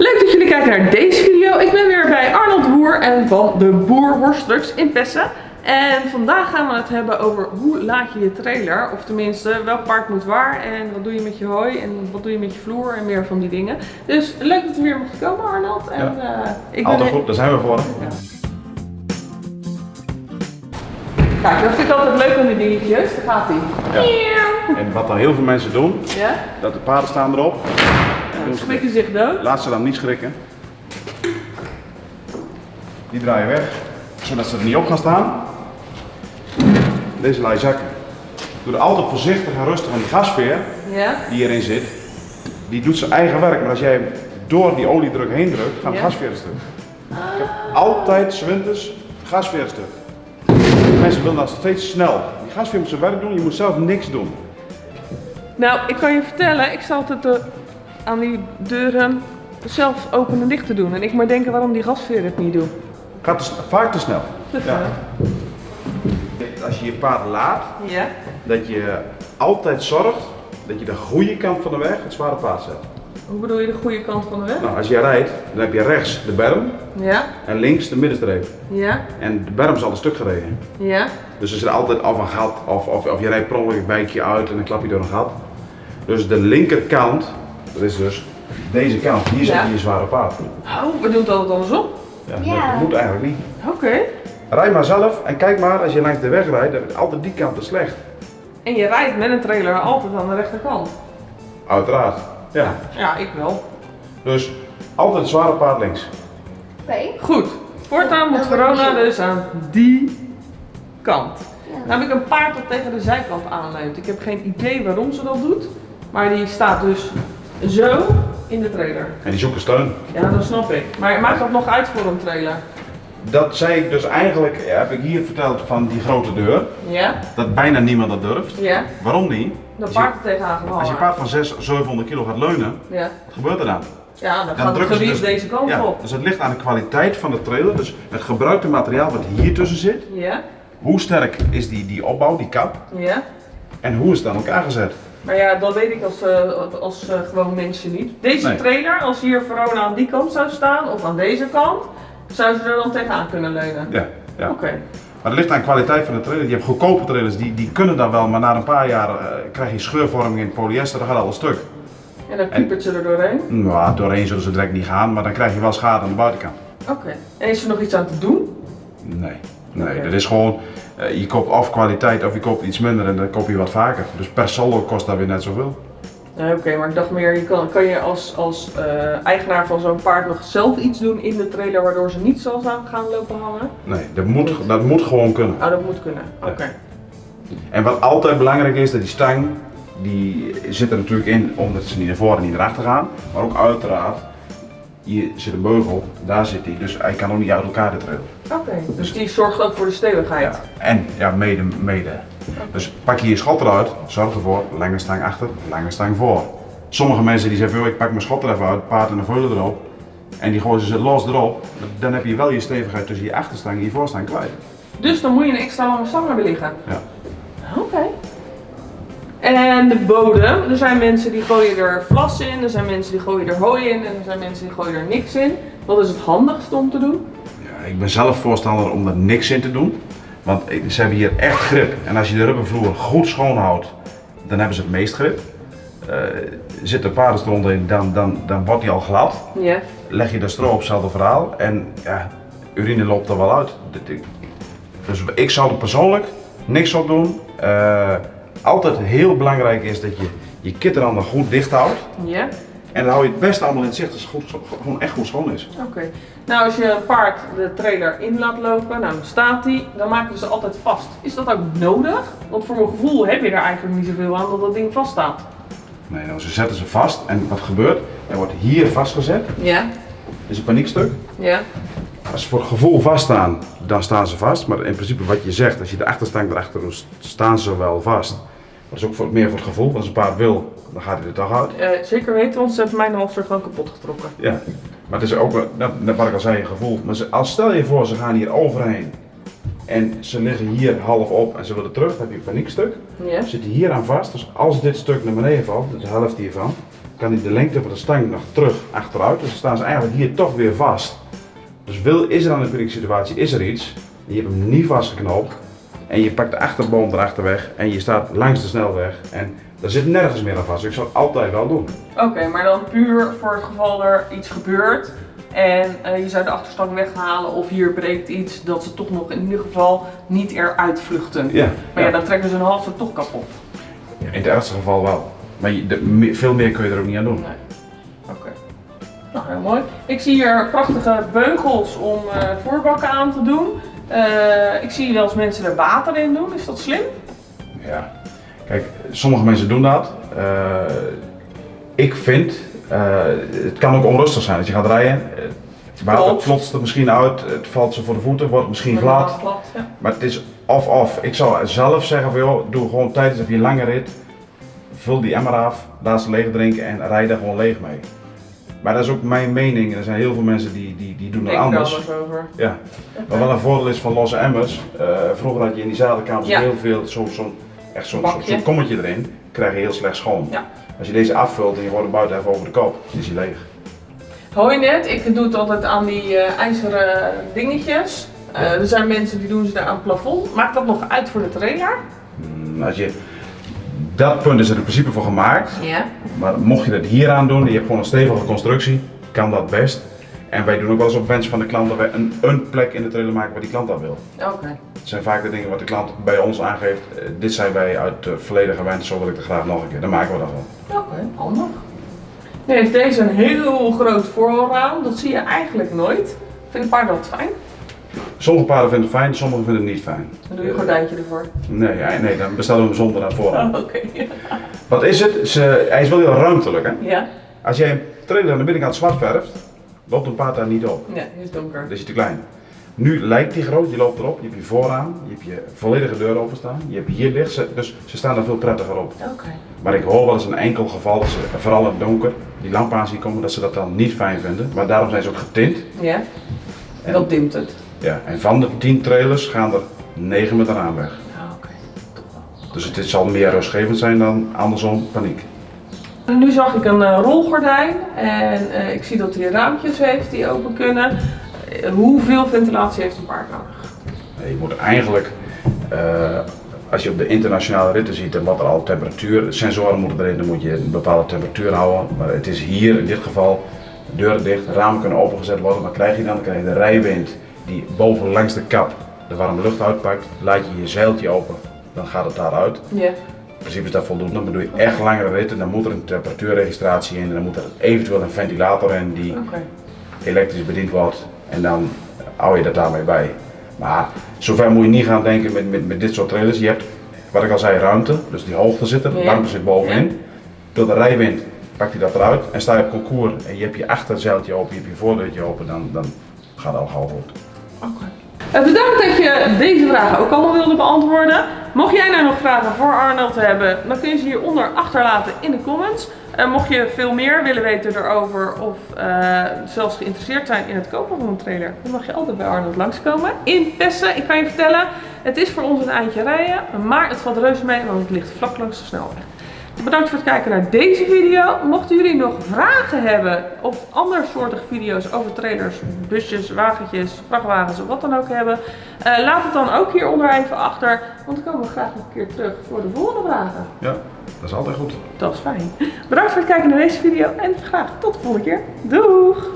Leuk dat jullie kijken naar deze video. Ik ben weer bij Arnold de Boer en van de Boer Worstrucks in Pessen. En vandaag gaan we het hebben over hoe laat je je trailer. Of tenminste, welk paard moet waar en wat doe je met je hooi en wat doe je met je vloer en meer van die dingen. Dus leuk dat we weer mochten komen Arnold. En, Ja. eh, ik ben Altijd goed, daar zijn we voor. Kijk, dat vind ik altijd leuk aan die dingetjes. Daar gaat hij. Ja. En wat dan heel veel mensen doen, Ja? dat de paarden staan erop. Ze Schrikken zich dood. Laat ze dan niet schrikken. Die draaien weg, zodat ze er niet op gaan staan. Deze laat je zakken. Doe er altijd voorzichtig en rustig aan die gasveer Ja? die erin zit. Die doet zijn eigen werk, maar als jij door die oliedruk heen drukt, gaat de Ja. gasveer stuk. Ik heb altijd 's winters gasveer stuk. Mensen willen dat steeds snel. Die gasveer moet zijn werk doen, je moet zelf niks doen. Nou, ik kan je vertellen, ik sta altijd eh, aan die deuren zelf open en dicht te doen. En ik maar denken waarom die gasveer het niet doet. Gaat te, vaak te snel. Ja. Als je je paard laat, Ja? dat je altijd zorgt dat je de goede kant van de weg het zware paard zet. Hoe bedoel je de goede kant van de weg? Nou, als je rijdt, dan heb je rechts de berm Ja? en links de middenstreep. Ja? En de berm is al een stuk gereden. Ja? Dus er zit altijd of een gat, of, of, of je rijdt per ongeluk een wijkje uit en dan klap je door een gat. Dus de linkerkant, dat is dus deze kant, hier Ja. je zware paard. Oh, we doen het altijd andersom. Ja, Ja. Dat moet eigenlijk niet. Oké. Rijd maar zelf en kijk maar, als je langs de weg rijdt, dan is altijd die kant te slecht. En je rijdt met een trailer altijd aan de rechterkant. Uiteraard. Ja. Ja, ik wel. Dus altijd het zware paard links. Oké. Goed. Voortaan moet Dat Verona dus aan die kant. Ja. Nou heb ik een paard dat tegen de zijkant aanleunt. Ik heb geen idee waarom ze dat doet. Maar die staat dus zo in de trailer. En die zoeken steun. Ja, dat snap ik. Maar maakt dat nog uit voor een trailer? Dat zei ik dus eigenlijk, ja, heb ik hier verteld van die grote deur. Ja? Dat bijna niemand dat durft. Ja? Waarom niet? Dat paard er tegenaan gevallen. als je paard van 600, 700 kilo gaat leunen, Ja. wat gebeurt er dan? Ja, dan, Dan gaat het gerief dus- deze kant ja, op. Dus het ligt aan de kwaliteit van de trailer. Dus het gebruikte materiaal wat hier tussen zit. Ja? Hoe sterk is die, die opbouw, die kap? Ja? En hoe is het aan elkaar gezet? Maar ja, dat weet ik als, eh, als eh, gewoon mensen niet. Deze Nee. trailer, als hier Verona aan die kant zou staan of aan deze kant, zou ze er dan tegenaan kunnen leunen. Ja. ja. Oké. Maar het ligt aan de kwaliteit van de trailer. Je hebt goedkope trailers, die, die kunnen dan wel, maar na een paar jaar eh, krijg je scheurvorming in polyester, dan gaat alles stuk. En dan piepert ze er doorheen. Nou, doorheen zullen ze direct niet gaan, maar dan krijg je wel schade aan de buitenkant. Oké. En is er nog iets aan te doen? Nee, nee, dat is gewoon, eh, je koopt of kwaliteit of je koopt iets minder en dan koop je wat vaker. Dus per saldo kost dat weer net zoveel. Oké, maar ik dacht meer, je kan, kan je als, als eh, eigenaar van zo'n paard nog zelf iets doen in de trailer waardoor ze niet aan gaan lopen hangen? Nee, dat moet, dat moet gewoon kunnen. Oh, dat moet kunnen. Oké. En wat altijd belangrijk is, dat die stang, die zit er natuurlijk in omdat ze niet naar voren en niet naar achter gaan. Maar ook uiteraard, hier zit een beugel, daar zit hij, dus hij kan ook niet uit elkaar de trailer. Oké, dus die zorgt ook voor de stevigheid. Ja. En ja, mede, mede. Dus pak je je schot eruit, zorg ervoor, lange stang achter, lange stang voor. Sommige mensen die zeggen, "Yo, ik pak mijn schot er even uit, paard en de veulen erop. En die gooien ze los erop, dan heb je wel je stevigheid tussen je achterstang en je voorstang kwijt. Dus dan moet je een extra lange stang hebben liggen. Ja. Oké. En de bodem, er zijn mensen die gooien er vlas in, er zijn mensen die gooien er hooi in en er zijn mensen die gooien er niks in. Wat is het handigste om te doen? Ja, ik ben zelf voorstander om er niks in te doen. Want ze hebben hier echt grip. En als je de rubbervloer goed schoonhoudt, dan hebben ze het meest grip. Eh zit er paardenstront in, dan, dan, dan wordt die al glad. Ja. Leg je de stro op, hetzelfde verhaal. En ja, urine loopt er wel uit. Dus ik zou er persoonlijk niks op doen. Eh, altijd heel belangrijk is dat je je kitterhanden goed dicht houdt. Ja? En dan hou je het best allemaal in het zicht als het goed, gewoon echt goed schoon is. Oké. Nou, als je een paard de trailer in laat lopen, nou dan staat die, dan maken we ze altijd vast. Is dat ook nodig? Want voor mijn gevoel heb je er eigenlijk niet zoveel aan dat dat ding vaststaat. Nee, nou, ze zetten ze vast en wat gebeurt? Er wordt hier vastgezet, Ja? is een paniekstuk. Ja? Als ze voor het gevoel vaststaan, dan staan ze vast. Maar in principe wat je zegt, als je de achterstang erachter doet, staan ze wel vast. Maar dat is ook voor, meer voor het gevoel. Als een paard wil, dan gaat hij er toch uit. Eh, zeker weten, want ze hebben mijn halster gewoon kapot getrokken. Ja. Maar het is ook, net, wat ik al zei, een gevoel. Maar ze, als stel je voor, ze gaan hier overheen. En ze liggen hier half op en ze willen terug, dan heb je een paniekstuk. Ja? Zit hier aan vast. Dus als dit stuk naar beneden valt, dus de helft hiervan, kan hij de lengte van de stang nog terug achteruit. Dus dan staan ze eigenlijk hier toch weer vast. Dus wil, is er dan een panieke situatie, is er iets, je hebt hem niet vastgeknoopt en je pakt de achterboom erachter weg en je staat langs de snelweg en er zit nergens meer aan vast. Ik zou het altijd wel doen. Oké, maar dan puur voor het geval er iets gebeurt en eh, je zou de achterstang weghalen of hier breekt iets, dat ze toch nog in ieder geval niet eruit vluchten. Ja, Maar ja, ja. dan trekken ze hun halster toch kapot. in het ergste geval wel. Maar je, de, veel meer kun je er ook niet aan doen. Nee. Nou, heel mooi. Ik zie hier prachtige beugels om eh, voorbakken aan te doen. Eh, ik zie wel eens mensen er water in doen. Is dat slim? Ja. Kijk, sommige mensen doen dat. Eh, ik vind, het kan ook onrustig zijn als je gaat rijden. Het water klotst er misschien uit, het valt ze voor de voeten, wordt misschien glad. ja. Maar het is of-of. Ik zou zelf zeggen van joh, doe gewoon tijdens je lange rit, vul die emmer af, laat ze leeg drinken en rijd daar gewoon leeg mee. Maar dat is ook mijn mening. Er zijn heel veel mensen die, die, die doen Ik er anders. anders over. Ja. Wat wel een voordeel is van losse emmers. eh, vroeger had je in die zadelkamers Ja. heel veel, zo'n zo'n echt zo'n kommetje erin, krijg je heel slecht schoon. Ja. Als je deze afvult en je wordt hem buiten even over de kop, is hij leeg. Je net, ik doe het altijd aan die eh, ijzeren dingetjes. Eh, er zijn mensen die doen ze daar aan het plafond. Maakt dat nog uit voor de trailer? Mm, Als je, dat punt is er in principe voor gemaakt. Ja. Maar mocht je dat hier aan doen, je hebt gewoon een stevige constructie, kan dat best. En wij doen ook wel eens op wens van de klant dat wij een, een plek in de trailer maken waar die klant dat wil. Oké. Het zijn vaak de dingen wat de klant bij ons aangeeft. eh, dit zijn wij uit het verleden gewend, zo wil ik het graag nog een keer. Dan maken we dat wel. Oké, handig. Nu heeft deze een heel groot voorraam. Dat zie je eigenlijk nooit. Vinden paarden dat fijn? Sommige paarden vinden het fijn, sommigen vinden het niet fijn. Dan doe je een gordijntje ervoor. Nee, ja, nee dan bestellen we hem zonder naar voren. Oh, Oké. Wat is het? Ze, hij is wel heel ruimtelijk. Hè? Ja? Als jij een trailer aan de binnenkant zwart verft, loopt een paard daar niet op. Ja, die is donker. Dat is te klein. Nu lijkt hij groot, je loopt erop, je hebt je vooraan, je hebt je volledige deur openstaan, je hebt hier licht, dus ze staan er veel prettiger op. Oké. Maar ik hoor wel eens een enkel geval dat ze, vooral in het donker, die lamp aan zien komen, dat ze dat dan niet fijn vinden. Maar daarom zijn ze ook getint. Ja? En, Dat dimt het. Ja, en van de 10 trailers gaan er 9 met een raam weg. Ah, oké. Toch wel. Dus het, het zal meer rustgevend zijn dan andersom paniek. En Nu zag ik een eh, rolgordijn en eh, ik zie dat hij raampjes heeft die open kunnen. Eh, hoeveel ventilatie heeft een paard nodig? Je moet eigenlijk, eh, als je op de internationale ritten ziet en wat er al temperatuur, sensoren moeten erin, dan moet je een bepaalde temperatuur houden. Maar het is hier in dit geval, deuren dicht, ramen kunnen opengezet worden. Wat krijg je dan? Dan krijg je de rijwind die boven langs de kap de warme lucht uitpakt. Laat je je zeiltje open, dan gaat het daaruit. Ja. In principe is dat voldoende, maar doe je echt langere ritten, dan moet er een temperatuurregistratie in en dan moet er eventueel een ventilator in die elektrisch bediend wordt en dan hou je dat daarmee bij. Maar zover moet je niet gaan denken met, met, met dit soort trailers. Je hebt, wat ik al zei, ruimte, dus die hoogte zit er, de Ja. warmte zit bovenin. Door de rijwind pakt hij dat eruit en sta je op concours en je hebt je achterzeiltje open, je hebt je voordeurtje open, dan, dan gaat het al gauw goed. Eh, bedankt dat je deze vragen ook allemaal wilde beantwoorden. Mocht jij nou nog vragen voor Arnold hebben, dan kun je ze hieronder achterlaten in de comments. Eh, mocht je veel meer willen weten erover of eh, zelfs geïnteresseerd zijn in het kopen van een trailer, dan mag je altijd bij Arnold langskomen. In Pessen, ik kan je vertellen, het is voor ons een eindje rijden, maar het valt reuze mee, want het ligt vlak langs de snelweg. Bedankt voor het kijken naar deze video. Mochten jullie nog vragen hebben of andersoortige video's over trailers, busjes, wagentjes, vrachtwagens of wat dan ook hebben, eh, laat het dan ook hieronder even achter, want dan komen we graag nog een keer terug voor de volgende vragen. Ja, dat is altijd goed. Dat is fijn. Bedankt voor het kijken naar deze video en graag tot de volgende keer. Doeg!